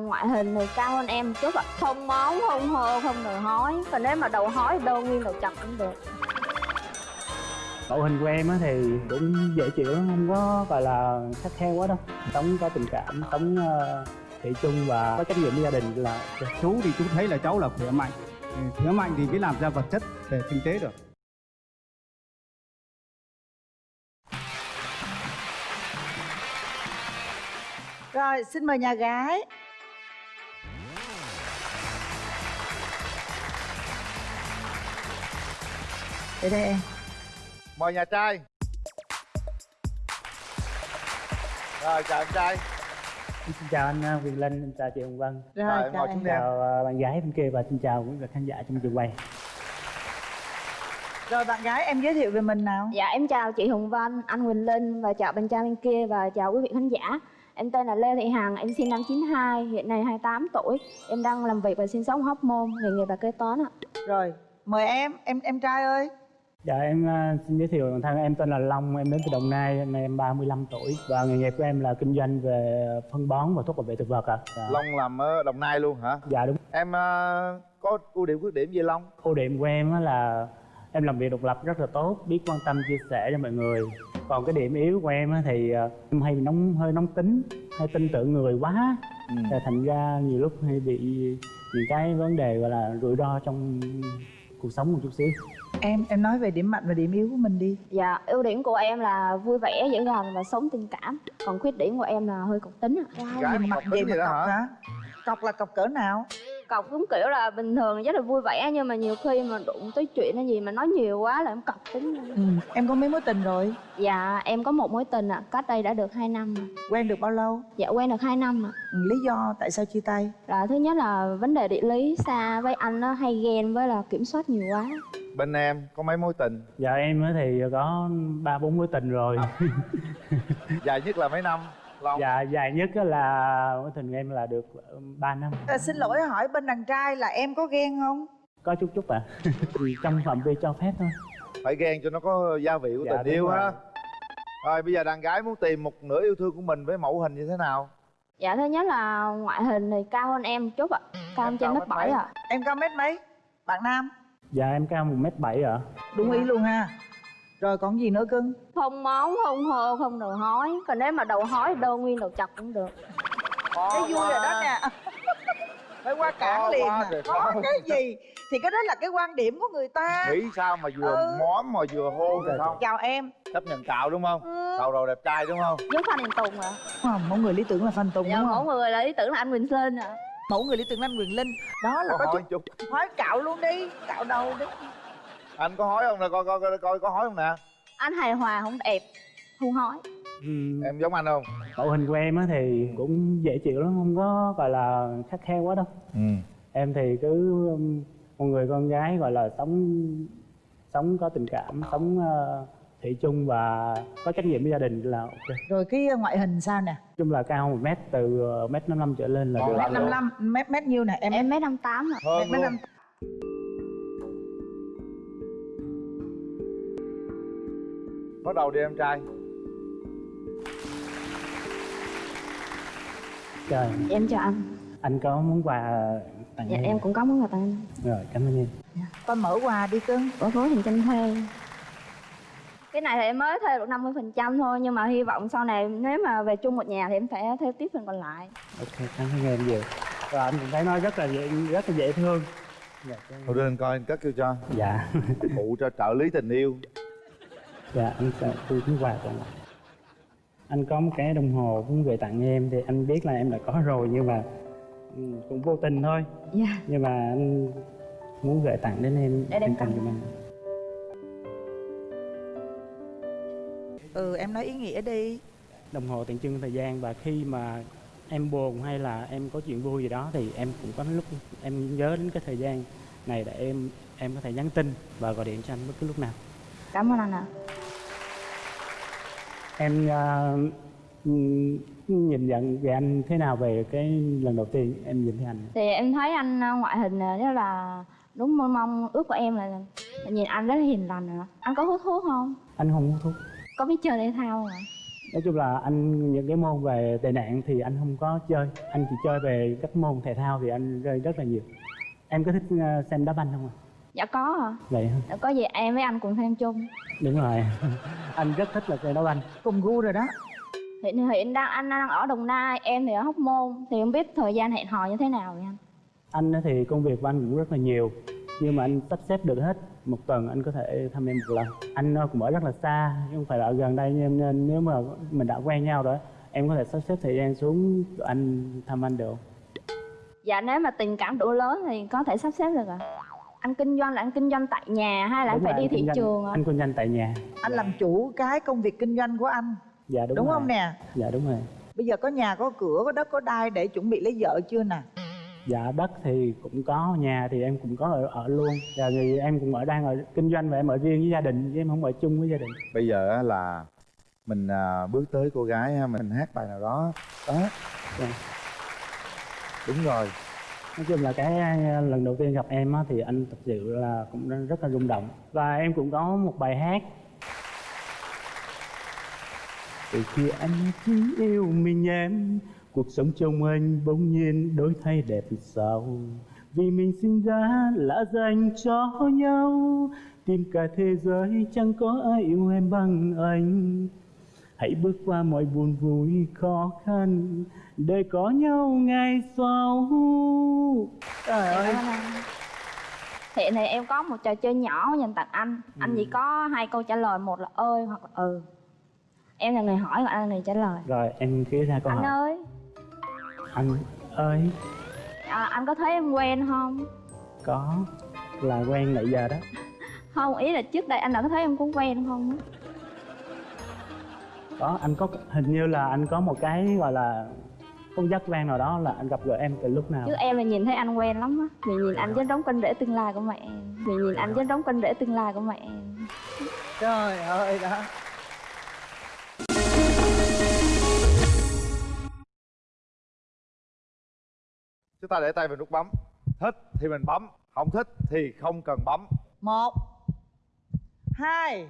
ngoại hình thì cao hơn em một chút ạ. Không món không hô không đòi hói. Còn nếu mà đầu hói thì đâu nguyên đầu chọc cũng được. Mẫu hình của em á thì cũng dễ chịu lắm, không có gọi là khắt khe quá đâu. Sống có tình cảm, sống uh, thị chung và có trách nhiệm với gia đình là chú thì chú thấy là cháu là khỏe mạnh. Ừ, khỏe mạnh thì mới làm ra vật chất về kinh tế được. Rồi, xin mời nhà gái. Để đây em. mời nhà trai rồi chào em trai Xin chào anh uh, Quyền Linh, xin chào chị Hồng Vân Rồi, Rồi, chào em. Chào uh, bạn gái bên kia và xin chào quý vị khán giả trong trường quay Rồi bạn gái em giới thiệu về mình nào. dạ em chào chị hồng vân anh quỳnh linh và chào bên trai bên kia và chào quý vị khán giả em tên là lê thị hằng em sinh năm 92 hiện nay 28 tuổi em đang làm việc và sinh sống hóc môn nghề nghiệp là kế toán ạ Rồi, mời em, em em trai ơi. Dạ em uh, xin giới thiệu bản thân em tên là Long, em đến từ Đồng Nai, nay em 35 tuổi. Và nghề nghiệp của em là kinh doanh về phân bón và thuốc bảo vệ thực vật ạ. Dạ. long làm ở đồng nai luôn hả? Dạ đúng. Em ờ, có ưu điểm khuyết điểm gì long? Ưu điểm của em á là em làm việc độc lập rất là tốt biết quan tâm chia sẻ cho mọi người. Còn cái điểm yếu của em á thì ờ, em hay nóng hơi nóng tính hay tin tưởng người quá. Ừ. Thành ra nhiều lúc hay bị những cái vấn đề gọi là rủi ro trong cuộc sống một chút xíu Em em nói về điểm mạnh và điểm yếu của mình đi. dạ ưu điểm của em là vui vẻ dễ gần và sống tình cảm còn khuyết điểm của em là hơi cộc tính ạ Gái Nhìn mà mặt vậy tính mà cọc hả? Cọc là cọc cỡ nào? Cọc cũng kiểu là bình thường rất là vui vẻ nhưng mà nhiều khi mà đụng tới chuyện hay gì mà nói nhiều quá là em cọc tính Ừ. Em có mấy mối tình rồi? dạ em có một mối tình ạ cách đây đã được 2 năm. Quen được bao lâu? dạ quen được 2 năm ạ Ừ, Lý do tại sao chia tay? là thứ nhất là vấn đề địa lý xa với anh nó hay ghen với là kiểm soát nhiều quá bên em có mấy mối tình giờ em á thì có ba bốn mối tình rồi dài nhất là mấy năm long dạ dài nhất á là mối tình của em là được 3 năm À, xin lỗi hỏi bên đàn trai là em có ghen không? có chút chút ạ trong phạm vi cho phép thôi phải ghen cho nó có gia vị của Dạ, tình yêu rồi. ha rồi bây giờ đàn gái muốn tìm một nửa yêu thương của mình với mẫu hình như thế nào dạ thứ nhất là ngoại hình thì cao hơn em một chút ạ cao Em hơn trên cao mét bảy mấy? ạ Em cao mét mấy? Bạn nam? dạ em cao một mét bảy ạ Đúng ý luôn ha. Rồi còn gì nữa cưng? không món không hô không đầu hói còn nếu mà đầu hói đâu nguyên đầu chọc cũng được Thấy vui rồi đó nè. Phải qua cản liền quá rồi, Có cái gì? Thì cái đó là cái quan điểm của người ta. nghĩ sao mà vừa Ừ. móm mà vừa hôn được không Chào em. chấp nhận cạo đúng không Ừ. cạo đầu đẹp trai đúng không với phan đình tùng ạ Không, mẫu người lý tưởng là Phan Tùng dạ đúng mỗi không? người là ý tưởng là anh quỳnh linh ạ Mẫu người lý tưởng là anh Quyền Linh. Đó là có có hỏi chút hói cạo luôn đi, cạo đầu đi. Anh có hỏi không nè coi coi coi coi có hỏi không nè? Anh hài hòa không đẹp không hói. Ừm, em giống anh không? Mẫu hình của em á thì cũng dễ chịu lắm không có gọi là khắt khe quá đâu. Ừ. Em thì cứ um, một người con gái gọi là sống sống có tình cảm sống uh, thị chung và có trách nhiệm với gia đình là ok. Rồi cái ngoại hình sao nè? chung là cao một mét từ uh, mét năm năm trở lên là được. Mét 55, mét mét nhiêu nè? Em em mét năm tám ạ. Hơn mét năm bắt đầu đi em trai. Trời. Em chào anh. Anh có món quà tặng dạ em em cũng có món quà tặng anh. Rồi cảm ơn em. Con mở quà đi cưng. của phố hình tranh thuê. Cái này thì em mới thuê được 50 phần trăm thôi nhưng mà hy vọng sau này nếu mà về chung một nhà thì em phải thuê tiếp phần còn lại. Ok cảm ơn em nhiều. Và anh cũng thấy nói rất là dễ rất là dễ thương. Dạ, thôi đưa anh coi anh cất kêu cho. Dạ. Phụ cho trợ lý tình yêu dạ anh thu món quà lại. Anh có một cái đồng hồ cũng về tặng em thì anh biết là em đã có rồi nhưng mà ừ, cũng vô tình thôi. Dạ. Nhưng mà anh muốn gửi tặng đến em Để em tặng tặng. giùm anh. Ừ em nói ý nghĩa đi. đồng hồ tượng trưng thời gian và khi mà em buồn hay là em có chuyện vui gì đó thì em cũng có lúc em nhớ đến cái thời gian này để em em có thể nhắn tin và gọi điện cho anh bất cứ lúc nào. Cảm ơn anh ạ em ừm, nhìn nhận về anh thế nào về cái lần đầu tiên em nhìn thấy anh? Thì em thấy anh ờ, ngoại hình là rất là đúng mong mong ước của em là, nhìn anh rất là hiền lành rồi anh có hút thuốc không? Anh không hút thuốc. Có biết chơi thể thao không ạ? Nói chung là anh những cái môn về tệ nạn thì anh không có chơi. Anh chỉ chơi về các môn thể thao thì anh chơi rất là nhiều. Em có thích xem đá banh không ạ dạ có hả vậy hả? Dạ, có gì em với anh cùng xem chung. Đúng rồi. Anh rất thích là chơi đá banh cùng gu rồi đó. Hiện hiện đang anh đang ở đồng nai em thì ở hóc môn. Thì không biết thời gian hẹn hò như thế nào vậy anh? Anh thì công việc của anh cũng rất là nhiều nhưng mà anh sắp xếp được hết. Một tuần anh có thể thăm em một lần. Anh ờ, cũng ở rất là xa chứ không phải là ở gần đây nên, nên nếu mà mình đã quen nhau rồi em có thể sắp xếp thời gian xuống anh thăm anh được. Dạ nếu mà tình cảm đủ lớn thì có thể sắp xếp được ạ anh kinh doanh là anh kinh doanh tại nhà hay là anh phải rồi, đi anh thị doanh- trường ạ? anh kinh doanh tại nhà. Anh làm chủ cái công việc kinh doanh của anh. Dạ đúng, đúng, rồi. không nè? Dạ đúng rồi. Bây giờ có nhà có cửa có đất có đai để chuẩn bị lấy vợ chưa nè? Dạ đất thì cũng có nhà thì em cũng có ở, ở luôn. Dạ thì em cũng ở đang ở kinh doanh và em ở riêng với gia đình chứ em không ở chung với gia đình. Bây giờ á là mình à, bước tới cô gái ha mình hát bài nào đó. Đó. Dạ. đúng rồi nói chung là cái ờ, lần đầu tiên gặp em á, thì anh thật sự là cũng rất là rung động. Và em cũng có một bài hát. Từ khi anh chỉ yêu mình em cuộc sống trong anh bỗng nhiên đổi thay đẹp sao? Vì mình sinh ra là dành cho nhau tìm cả thế giới chẳng có ai yêu em bằng anh hãy bước qua mọi buồn vui khó khăn để có nhau ngày sau trời Dạ, ơi. ơn anh. hiện thì em có một trò chơi nhỏ dành tặng anh. Anh chỉ có hai câu trả lời một là ơi hoặc là ừ. Em là người hỏi còn anh là người trả lời. Rồi em cứ ra câu anh hỏi. ơi. Anh ơi. À, anh có thấy em quen không? Có là quen nãy giờ đó. Không ý là trước đây anh đã có thấy em có quen không có anh có hình như là anh có một cái gọi là không giác quan nào đó là anh gặp gỡ em từ lúc nào? Chứ em là nhìn thấy anh quen lắm á. Vì nhìn anh giống đóng canh rễ tương lai của mẹ em. Vì nhìn anh giống đóng canh rễ tương lai của mẹ em. Trời ơi đó chúng ta để tay vào nút bấm. Thích thì mình bấm không thích thì không cần bấm. Một hai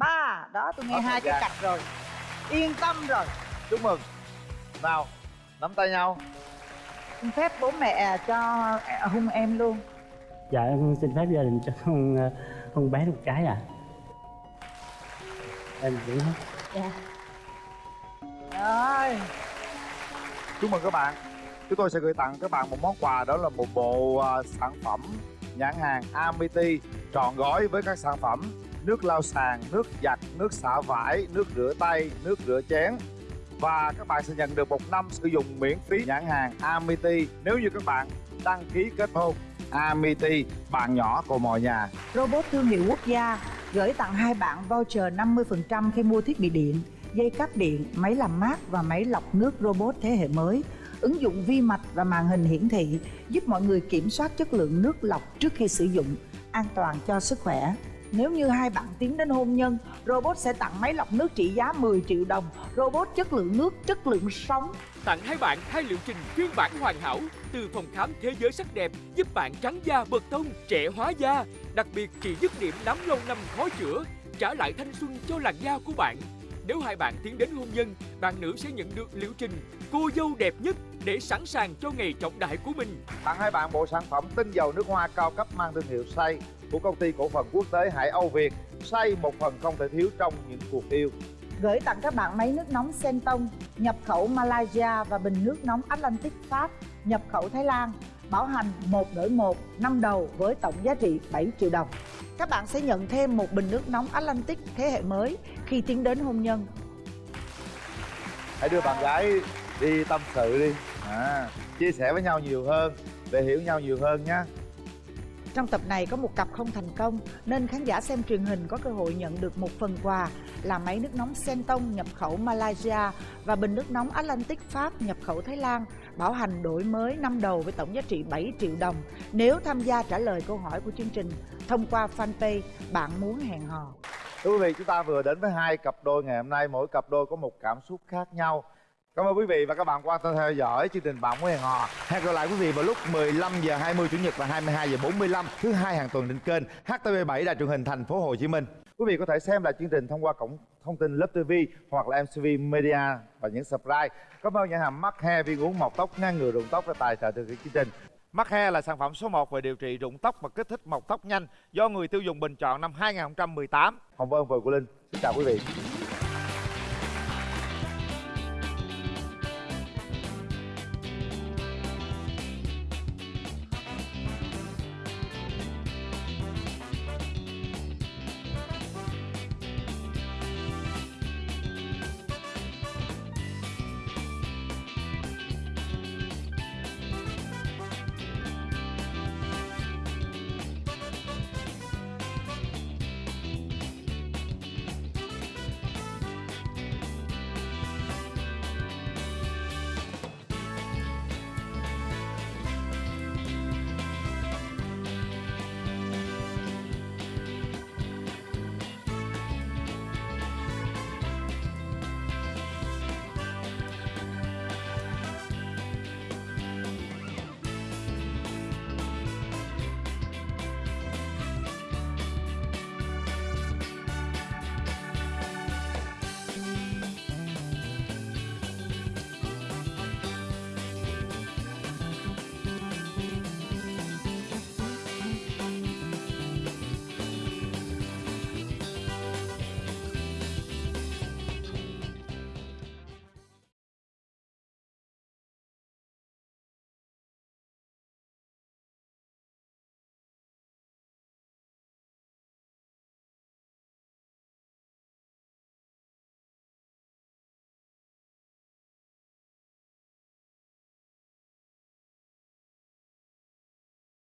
ba đó tôi nghe Hết hai cái cạch rồi. Yên tâm rồi. Chúc mừng. Nào nắm tay nhau. Xin phép bố mẹ cho hung em luôn. Dạ em xin phép gia đình cho không ờ, không bé được một cái à em cũng hết. Dạ. Rồi. Chúc mừng các bạn. Chúng tôi sẽ gửi tặng các bạn một món quà đó là một bộ à, sản phẩm nhãn hàng Amity trọn gói với các sản phẩm nước lau sàn, nước giặt, nước xả vải, nước rửa tay, nước rửa chén và các bạn sẽ nhận được một năm sử dụng miễn phí nhãn hàng Amity nếu như các bạn đăng ký kết hôn Amity bạn nhỏ của mọi nhà Robot thương hiệu quốc gia gửi tặng hai bạn voucher 50% khi mua thiết bị điện, dây cáp điện, máy làm mát và máy lọc nước robot thế hệ mới. Ứng dụng vi mạch và màn hình hiển thị giúp mọi người kiểm soát chất lượng nước lọc trước khi sử dụng, an toàn cho sức khỏe. Nếu như hai bạn tiến đến hôn nhân, robot sẽ tặng máy lọc nước trị giá 10 triệu đồng. Robot chất lượng nước, chất lượng sống. tặng hai bạn hai liệu trình phiên bản hoàn hảo từ phòng khám thế giới sắc đẹp giúp bạn trắng da bật tông trẻ hóa da đặc biệt trị dứt điểm nám lâu năm khó chữa trả lại thanh xuân cho làn da của bạn nếu hai bạn tiến đến hôn nhân bạn nữ sẽ nhận được liệu trình cô dâu đẹp nhất để sẵn sàng cho ngày trọng đại của mình. Tặng hai bạn bộ sản phẩm tinh dầu nước hoa cao cấp mang thương hiệu say của công ty cổ phần quốc tế Hải Âu Việt. Say một phần không thể thiếu trong những cuộc yêu. Gửi tặng các bạn máy nước nóng Sentong nhập khẩu Malaysia và bình nước nóng Atlantic Pháp nhập khẩu Thái Lan bảo hành một đổi một năm đầu với tổng giá trị 7 triệu đồng. Các bạn sẽ nhận thêm một bình nước nóng Atlantic thế hệ mới khi tiến đến hôn nhân. hãy đưa bạn gái đi tâm sự đi. À, chia sẻ với nhau nhiều hơn để hiểu nhau nhiều hơn nhé Trong tập này có một cặp không thành công nên khán giả xem truyền hình có cơ hội nhận được một phần quà là máy nước nóng Sentong nhập khẩu Malaysia và bình nước nóng Atlantic Pháp nhập khẩu Thái Lan bảo hành đổi mới năm đầu với tổng giá trị 7 triệu đồng. Nếu tham gia trả lời câu hỏi của chương trình thông qua fanpage bạn muốn hẹn hò. Thưa quý vị, chúng ta vừa đến với hai cặp đôi ngày hôm nay. Mỗi cặp đôi có một cảm xúc khác nhau. Cảm ơn quý vị và các bạn quan tâm theo dõi chương trình Bạn muốn hẹn hò. Hẹn gặp lại quý vị vào lúc 15 giờ 20 chủ nhật và 22 giờ 45 thứ hai hàng tuần trên kênh HTV7 Đài truyền hình thành phố Hồ Chí Minh. Quý vị có thể xem lại chương trình thông qua cổng thông tin Lớp TV hoặc là MCV Media và những subscribe. Cảm ơn nhà hàng Mắc He viên uống mọc tóc ngăn ngừa rụng tóc và tài trợ thực hiện chương trình. Mắc He là sản phẩm số 1 về điều trị rụng tóc và kích thích mọc tóc nhanh do người tiêu dùng bình chọn năm 2018. Hồng Vân và Cô Linh, xin chào quý vị.